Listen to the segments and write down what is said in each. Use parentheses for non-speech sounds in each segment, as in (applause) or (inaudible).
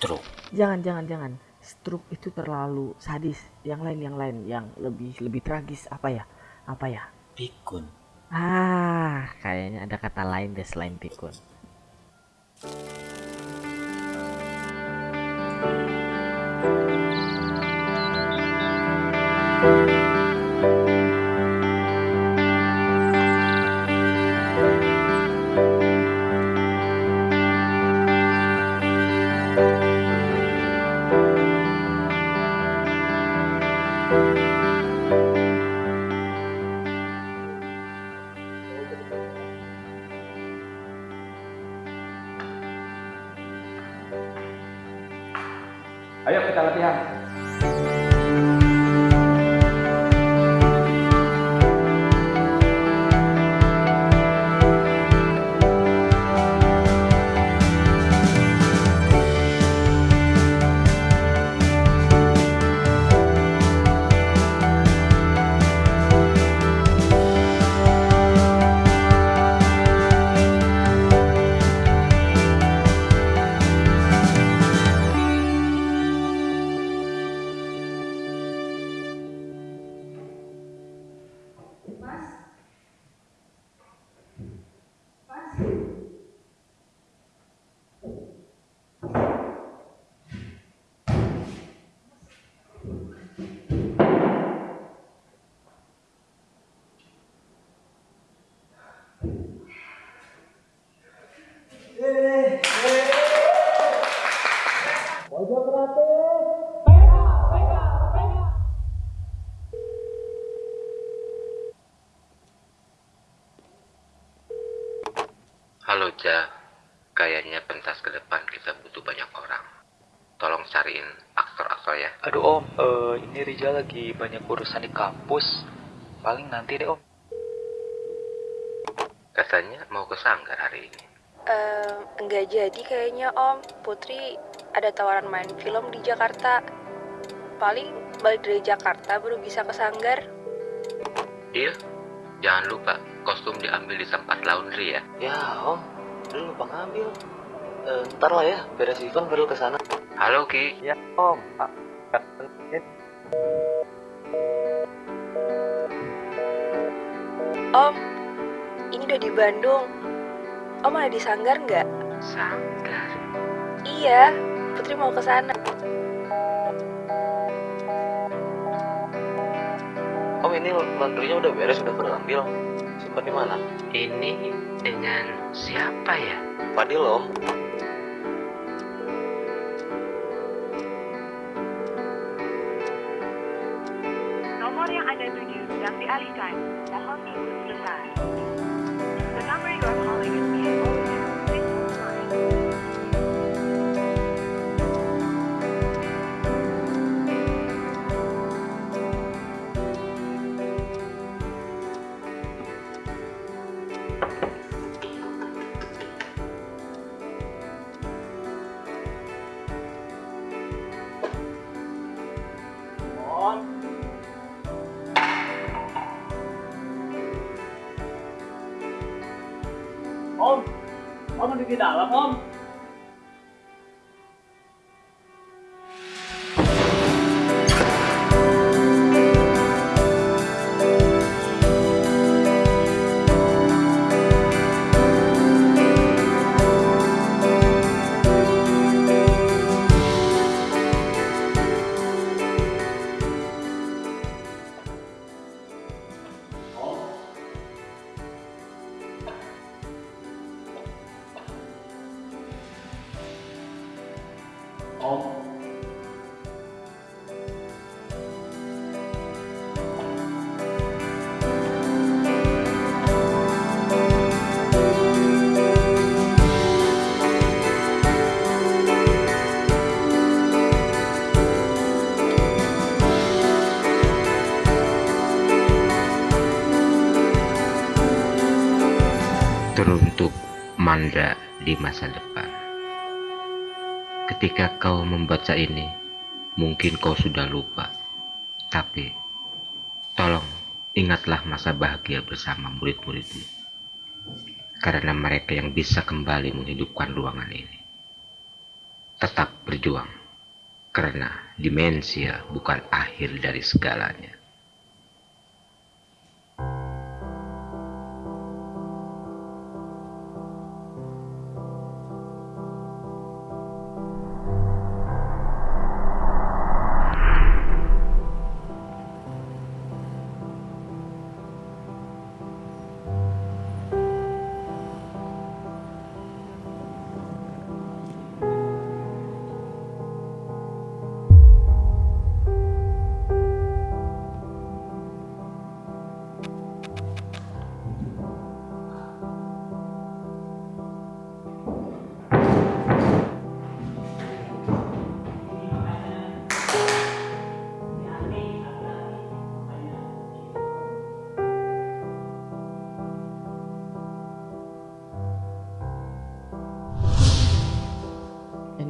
Stroke. Jangan, jangan, jangan. Stroke itu terlalu sadis. Yang lain, yang lain, yang lebih lebih tragis apa ya? Apa ya? Pikun. Ah, kayaknya ada kata lain deh selain pikun. Ayo kita latihan. Halo Ja, kayaknya pentas ke depan kita butuh banyak orang. Tolong cariin aktor-aktor ya. Aduh om, eh, ini Rizal lagi banyak urusan di kampus. Paling nanti deh om. Katanya mau ke Sanggar hari ini. Ehm, enggak jadi kayaknya Om. Putri ada tawaran main film di Jakarta. Paling balik dari Jakarta baru bisa ke Sanggar. Iya, jangan lupa kostum diambil di tempat laundry ya. Ya om, lu lupa ngambil. Eh, ntar lah ya, beres event baru ke sana. Halo Ki, Ya Om. Ah, Om, ini udah di Bandung. Om ada di Sanggar nggak? Sanggar. Iya, Putri mau ke sana. Om ini laundrynya udah beres, udah pada ambil. Simpan di mana? Ini dengan siapa ya? Fadil om. Nomor yang Anda tuju sedang dialihkan. Mohon tunggu sebentar. Om, Om ada di dalam Om. Om. Mandra di masa depan. Ketika kau membaca ini, mungkin kau sudah lupa. Tapi, tolong ingatlah masa bahagia bersama murid-muridmu. Karena mereka yang bisa kembali menghidupkan ruangan ini. tetap berjuang. Karena demensia bukan akhir dari segalanya.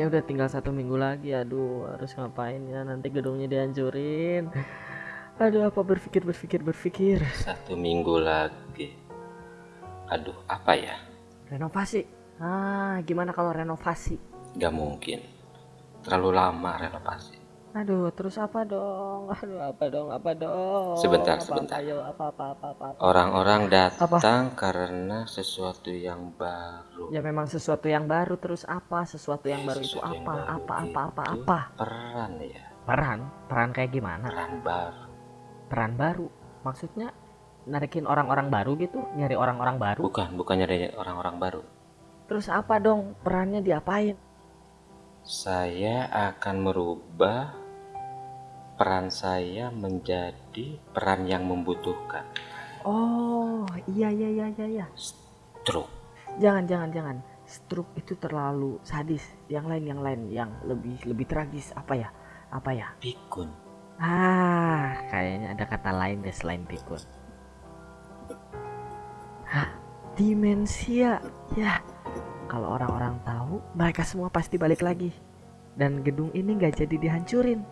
Ini udah tinggal satu minggu lagi, aduh harus ngapain ya nanti gedungnya dihancurin. Aduh apa berpikir berpikir berpikir. Satu minggu lagi. Aduh, apa ya? Renovasi. Ah, gimana kalau renovasi? Gak mungkin. Terlalu lama renovasi. Aduh, terus apa dong? (laughs) Aduh, apa dong? Apa dong? Sebentar, Apa, sebentar. Ayo, apa apa apa apa. apa. Orang-orang datang karena sesuatu yang baru. Ya memang sesuatu yang baru terus apa? Sesuatu yang baru itu Sesuatu yang apa? baru Apa apa apa itu apa? Peran ya, Peran? Peran kayak gimana? peran baru. Peran baru. Maksudnya narikin orang-orang baru gitu, nyari orang-orang baru. Bukan, bukan nyari orang-orang baru. Terus apa dong? Perannya diapain? Saya akan merubah peran saya menjadi peran yang membutuhkan. Oh, iya iya iya iya iya. Truk. Jangan jangan jangan. Stroke itu terlalu sadis. Yang lain yang lain yang lebih lebih tragis apa ya? Apa ya? Pikun. Ah, kayaknya ada kata lain deh selain pikun. Hah, demensia. Ya, kalau orang-orang tahu, mereka semua pasti balik lagi. Dan gedung ini nggak jadi dihancurin.